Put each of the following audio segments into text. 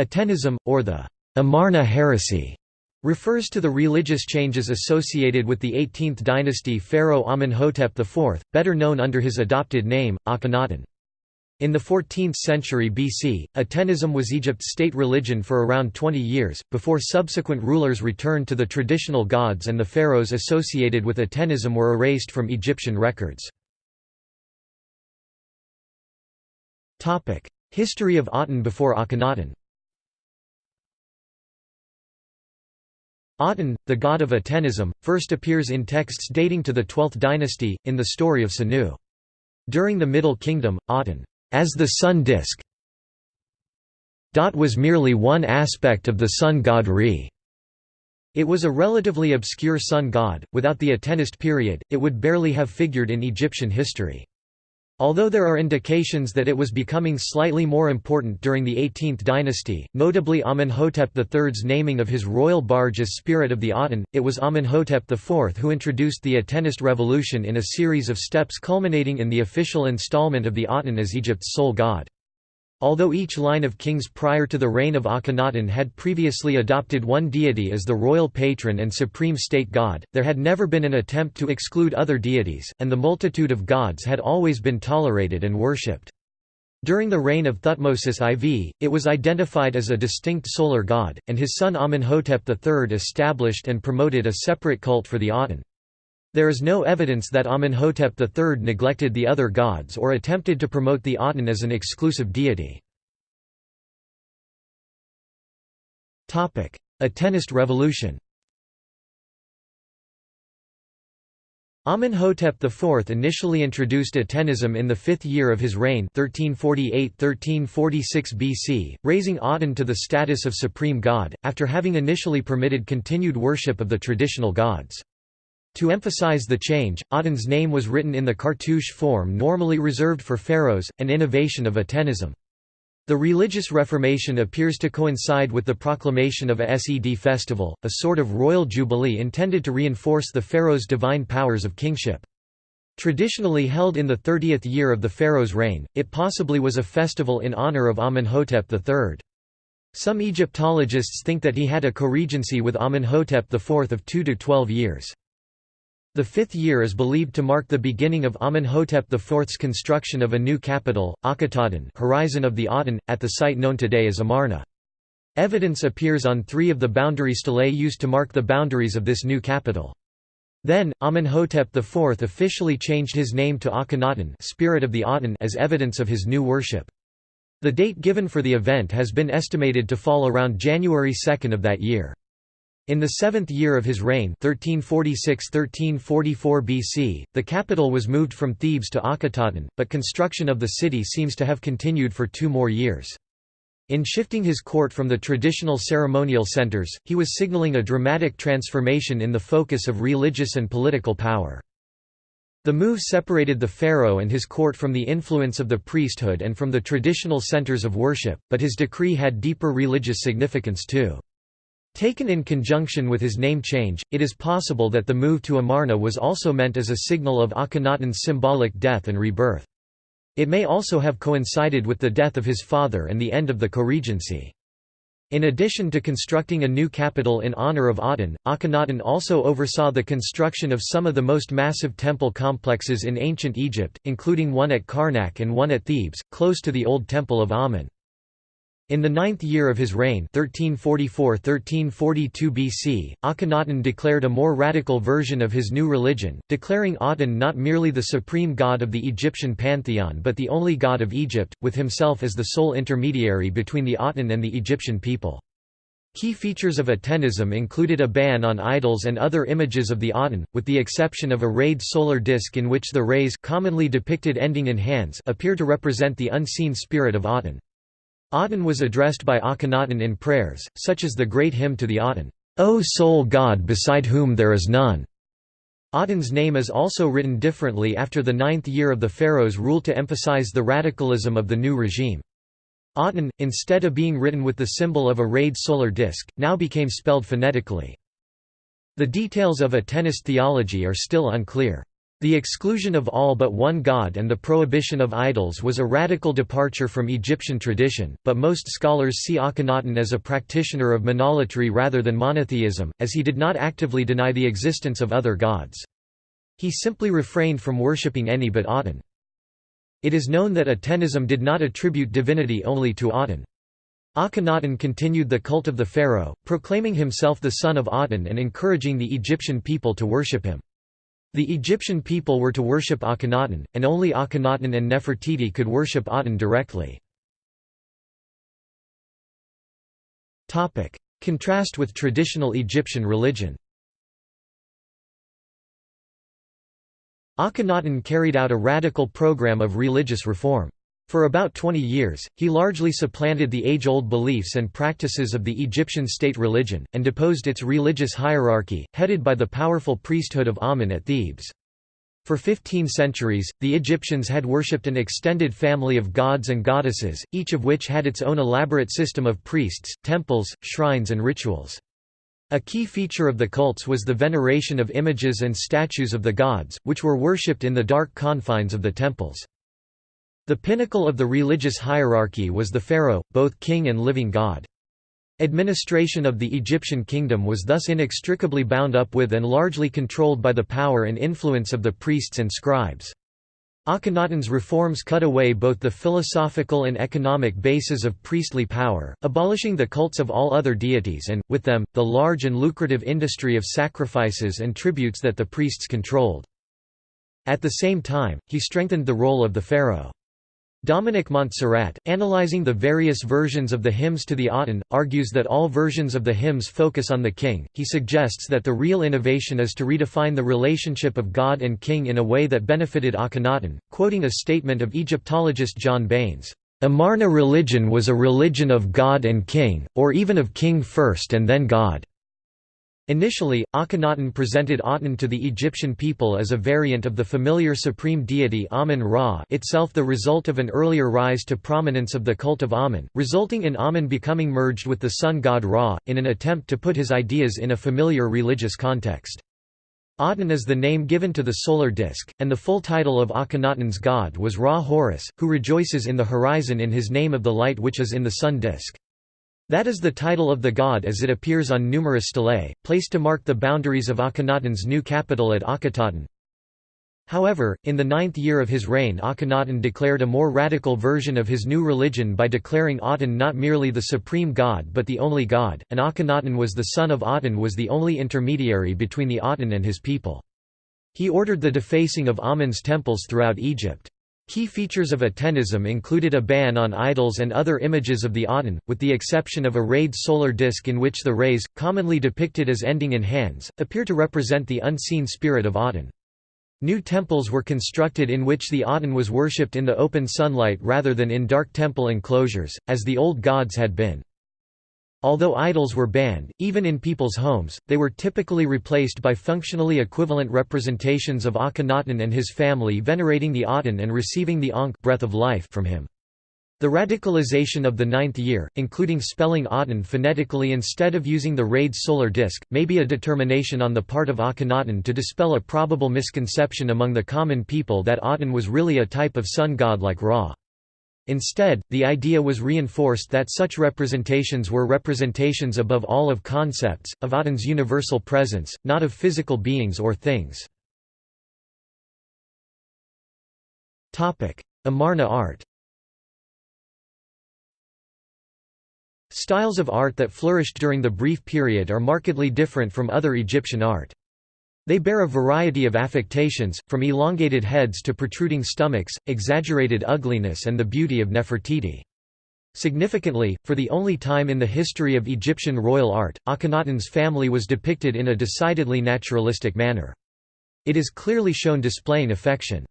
Atenism, or the Amarna heresy, refers to the religious changes associated with the 18th dynasty pharaoh Amenhotep IV, better known under his adopted name, Akhenaten. In the 14th century BC, Atenism was Egypt's state religion for around 20 years, before subsequent rulers returned to the traditional gods and the pharaohs associated with Atenism were erased from Egyptian records. History of Aten before Akhenaten Aten, the god of Atenism, first appears in texts dating to the 12th dynasty, in the story of Sinuhe. During the Middle Kingdom, Aten, as the sun disk, was merely one aspect of the sun god Re. It was a relatively obscure sun god, without the Atenist period, it would barely have figured in Egyptian history. Although there are indications that it was becoming slightly more important during the 18th dynasty, notably Amenhotep III's naming of his royal barge as Spirit of the Aten, it was Amenhotep IV who introduced the Atenist revolution in a series of steps culminating in the official installment of the Aten as Egypt's sole god. Although each line of kings prior to the reign of Akhenaten had previously adopted one deity as the royal patron and supreme state god, there had never been an attempt to exclude other deities, and the multitude of gods had always been tolerated and worshipped. During the reign of Thutmosis IV, it was identified as a distinct solar god, and his son Amenhotep III established and promoted a separate cult for the Aten. There is no evidence that Amenhotep III neglected the other gods or attempted to promote the Aten as an exclusive deity. Atenist revolution Amenhotep IV initially introduced Atenism in the fifth year of his reign 1348–1346 BC, raising Aten to the status of supreme god, after having initially permitted continued worship of the traditional gods. To emphasize the change, Aten's name was written in the cartouche form normally reserved for pharaohs, an innovation of Atenism. The religious reformation appears to coincide with the proclamation of a Sed festival, a sort of royal jubilee intended to reinforce the pharaoh's divine powers of kingship. Traditionally held in the 30th year of the pharaoh's reign, it possibly was a festival in honor of Amenhotep III. Some Egyptologists think that he had a co-regency with Amenhotep IV of 2 to 12 years. The fifth year is believed to mark the beginning of Amenhotep IV's construction of a new capital, Akhetaten horizon of the Aten, at the site known today as Amarna. Evidence appears on three of the boundary stelae used to mark the boundaries of this new capital. Then, Amenhotep IV officially changed his name to Akhenaten spirit of the Aten as evidence of his new worship. The date given for the event has been estimated to fall around January 2 of that year. In the seventh year of his reign 1346–1344 BC, the capital was moved from Thebes to Akhetaten, but construction of the city seems to have continued for two more years. In shifting his court from the traditional ceremonial centers, he was signaling a dramatic transformation in the focus of religious and political power. The move separated the pharaoh and his court from the influence of the priesthood and from the traditional centers of worship, but his decree had deeper religious significance too. Taken in conjunction with his name change, it is possible that the move to Amarna was also meant as a signal of Akhenaten's symbolic death and rebirth. It may also have coincided with the death of his father and the end of the co-regency. In addition to constructing a new capital in honor of Aten, Akhenaten also oversaw the construction of some of the most massive temple complexes in ancient Egypt, including one at Karnak and one at Thebes, close to the old Temple of Amun. In the ninth year of his reign 1344–1342 BC, Akhenaten declared a more radical version of his new religion, declaring Aten not merely the supreme god of the Egyptian pantheon but the only god of Egypt, with himself as the sole intermediary between the Aten and the Egyptian people. Key features of Atenism included a ban on idols and other images of the Aten, with the exception of a rayed solar disk in which the rays commonly depicted ending in hands appear to represent the unseen spirit of Aten. Aten was addressed by Akhenaten in prayers, such as the great hymn to the Aten, O sole God beside whom there is none. Aten's name is also written differently after the ninth year of the pharaoh's rule to emphasize the radicalism of the new regime. Aten, instead of being written with the symbol of a rayed solar disk, now became spelled phonetically. The details of Atenist theology are still unclear. The exclusion of all but one god and the prohibition of idols was a radical departure from Egyptian tradition, but most scholars see Akhenaten as a practitioner of monolatry rather than monotheism, as he did not actively deny the existence of other gods. He simply refrained from worshipping any but Aten. It is known that Atenism did not attribute divinity only to Aten. Akhenaten continued the cult of the pharaoh, proclaiming himself the son of Aten and encouraging the Egyptian people to worship him. The Egyptian people were to worship Akhenaten, and only Akhenaten and Nefertiti could worship Aten directly. Contrast with traditional Egyptian religion Akhenaten carried out a radical program of religious reform. For about 20 years, he largely supplanted the age-old beliefs and practices of the Egyptian state religion, and deposed its religious hierarchy, headed by the powerful priesthood of Amen at Thebes. For 15 centuries, the Egyptians had worshipped an extended family of gods and goddesses, each of which had its own elaborate system of priests, temples, shrines and rituals. A key feature of the cults was the veneration of images and statues of the gods, which were worshipped in the dark confines of the temples. The pinnacle of the religious hierarchy was the pharaoh, both king and living god. Administration of the Egyptian kingdom was thus inextricably bound up with and largely controlled by the power and influence of the priests and scribes. Akhenaten's reforms cut away both the philosophical and economic bases of priestly power, abolishing the cults of all other deities and, with them, the large and lucrative industry of sacrifices and tributes that the priests controlled. At the same time, he strengthened the role of the pharaoh. Dominic Montserrat, analyzing the various versions of the hymns to the Aten, argues that all versions of the hymns focus on the king. He suggests that the real innovation is to redefine the relationship of God and king in a way that benefited Akhenaten, quoting a statement of Egyptologist John Baines. Amarna religion was a religion of God and king, or even of king first and then God. Initially, Akhenaten presented Aten to the Egyptian people as a variant of the familiar supreme deity Amun-Ra itself the result of an earlier rise to prominence of the cult of Amun, resulting in Amun becoming merged with the sun god Ra, in an attempt to put his ideas in a familiar religious context. Aten is the name given to the solar disk, and the full title of Akhenaten's god was Ra Horus, who rejoices in the horizon in his name of the light which is in the sun disk. That is the title of the god as it appears on numerous stelae, placed to mark the boundaries of Akhenaten's new capital at Akhetaten. However, in the ninth year of his reign Akhenaten declared a more radical version of his new religion by declaring Aten not merely the supreme god but the only god, and Akhenaten was the son of Aten was the only intermediary between the Aten and his people. He ordered the defacing of Amen's temples throughout Egypt. Key features of Atenism included a ban on idols and other images of the Aten, with the exception of a rayed solar disk in which the rays, commonly depicted as ending in hands, appear to represent the unseen spirit of Aten. New temples were constructed in which the Aten was worshipped in the open sunlight rather than in dark temple enclosures, as the old gods had been. Although idols were banned, even in people's homes, they were typically replaced by functionally equivalent representations of Akhenaten and his family venerating the Aten and receiving the Ankh breath of life from him. The radicalization of the ninth year, including spelling Aten phonetically instead of using the rayed solar disk, may be a determination on the part of Akhenaten to dispel a probable misconception among the common people that Aten was really a type of sun god like Ra. Instead, the idea was reinforced that such representations were representations above all of concepts, of Aten's universal presence, not of physical beings or things. Amarna art Styles of art that flourished during the brief period are markedly different from other Egyptian art. They bear a variety of affectations, from elongated heads to protruding stomachs, exaggerated ugliness and the beauty of Nefertiti. Significantly, for the only time in the history of Egyptian royal art, Akhenaten's family was depicted in a decidedly naturalistic manner. It is clearly shown displaying affection.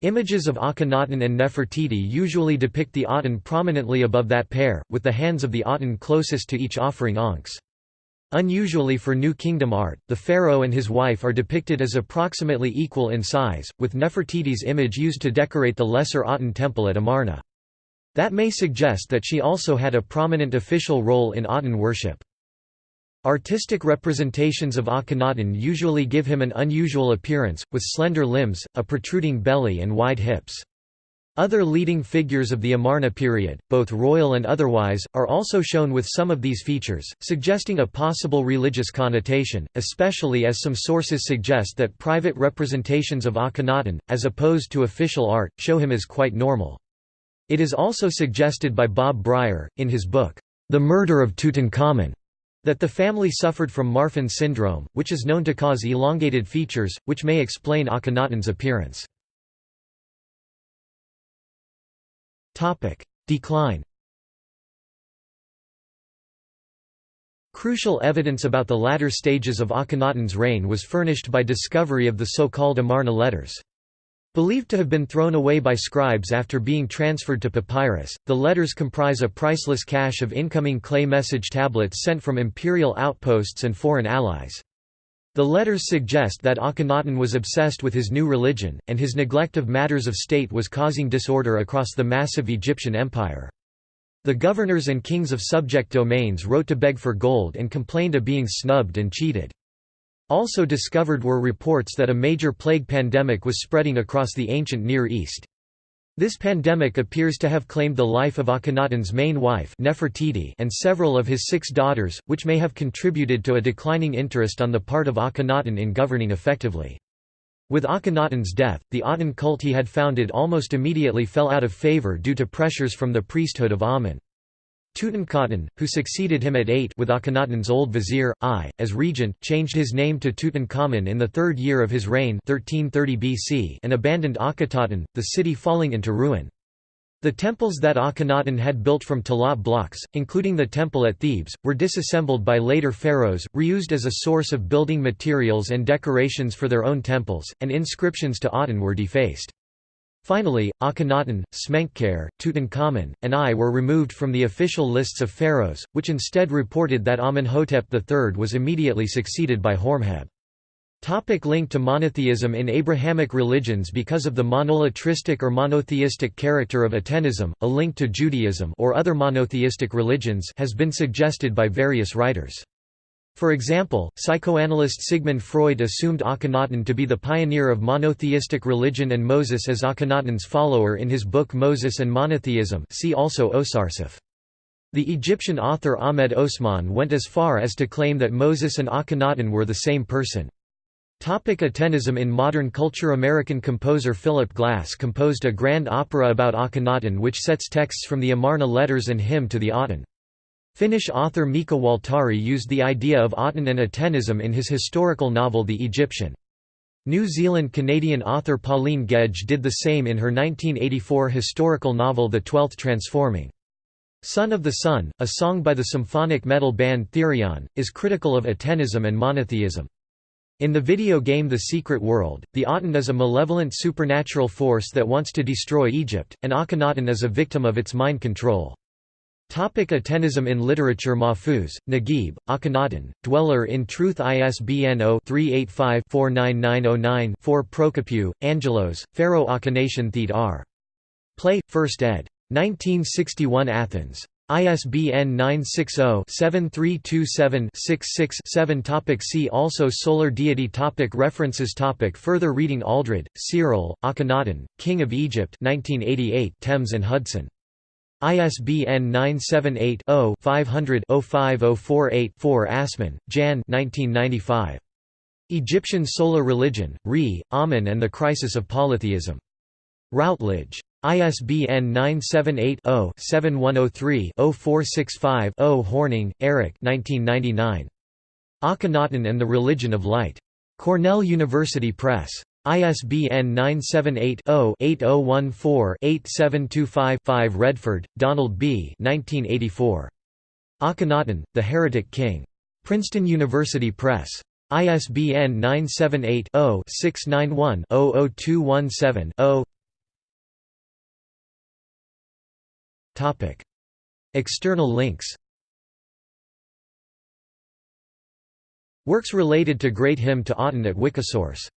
Images of Akhenaten and Nefertiti usually depict the Aten prominently above that pair, with the hands of the Aten closest to each offering ankhs. Unusually for New Kingdom art, the pharaoh and his wife are depicted as approximately equal in size, with Nefertiti's image used to decorate the Lesser Aten temple at Amarna. That may suggest that she also had a prominent official role in Aten worship. Artistic representations of Akhenaten usually give him an unusual appearance, with slender limbs, a protruding belly and wide hips. Other leading figures of the Amarna period, both royal and otherwise, are also shown with some of these features, suggesting a possible religious connotation, especially as some sources suggest that private representations of Akhenaten, as opposed to official art, show him as quite normal. It is also suggested by Bob Brier, in his book, The Murder of Tutankhamun, that the family suffered from Marfan syndrome, which is known to cause elongated features, which may explain Akhenaten's appearance. Decline Crucial evidence about the latter stages of Akhenaten's reign was furnished by discovery of the so-called Amarna letters. Believed to have been thrown away by scribes after being transferred to papyrus, the letters comprise a priceless cache of incoming clay message tablets sent from imperial outposts and foreign allies. The letters suggest that Akhenaten was obsessed with his new religion, and his neglect of matters of state was causing disorder across the massive Egyptian empire. The governors and kings of subject domains wrote to beg for gold and complained of being snubbed and cheated. Also discovered were reports that a major plague pandemic was spreading across the ancient Near East. This pandemic appears to have claimed the life of Akhenaten's main wife Nefertiti and several of his six daughters, which may have contributed to a declining interest on the part of Akhenaten in governing effectively. With Akhenaten's death, the Aten cult he had founded almost immediately fell out of favor due to pressures from the priesthood of Amen. Tutankhaten, who succeeded him at 8 with Akhenaten's old vizier, Ay, as regent, changed his name to Tutankhamun in the third year of his reign 1330 BC and abandoned Akhetaten, the city falling into ruin. The temples that Akhenaten had built from talatat blocks, including the temple at Thebes, were disassembled by later pharaohs, reused as a source of building materials and decorations for their own temples, and inscriptions to Aten were defaced. Finally, Akhenaten, Smenkhkare, Tutankhamun, and Ay were removed from the official lists of pharaohs, which instead reported that Amenhotep III was immediately succeeded by Horemheb. Topic link to monotheism In Abrahamic religions because of the monolatristic or monotheistic character of Atenism, a link to Judaism or other monotheistic religions has been suggested by various writers. For example, psychoanalyst Sigmund Freud assumed Akhenaten to be the pioneer of monotheistic religion and Moses as Akhenaten's follower in his book Moses and Monotheism see also Osarseph. The Egyptian author Ahmed Osman went as far as to claim that Moses and Akhenaten were the same person. Topic Atenism In modern culture American composer Philip Glass composed a grand opera about Akhenaten which sets texts from the Amarna letters and hymn to the Aten. Finnish author Mika Waltari used the idea of Aten and Atenism in his historical novel The Egyptian. New Zealand-Canadian author Pauline Gedge did the same in her 1984 historical novel The Twelfth Transforming. Son of the Sun, a song by the symphonic metal band Therion, is critical of Atenism and monotheism. In the video game The Secret World, the Aten is a malevolent supernatural force that wants to destroy Egypt, and Akhenaten is a victim of its mind control. Topic Atenism in literature Mahfouz, Naguib, Akhenaten, Dweller in Truth ISBN 0-385-49909-4 Prokopiou, Angelos, Pharaoh Akhenaten Theed R. Play, 1st ed. 1961 Athens. ISBN 960-7327-66-7 Topic See also Solar deity topic References topic Further reading Aldred, Cyril, Akhenaten, King of Egypt 1988 Thames and Hudson. ISBN 978-0-500-05048-4 Assmann, Jan Egyptian Solar Religion, Re, Amen and the Crisis of Polytheism. Routledge. ISBN 978-0-7103-0465-0 Hornung, Erik Akhenaten and the Religion of Light. Cornell University Press. ISBN 978-0-8014-8725-5 Redford, Donald B. 1984. Akhenaten, The Heretic King. Princeton University Press. ISBN 978-0-691-00217-0 External links Works related to Great Hymn to Aten at Wikisource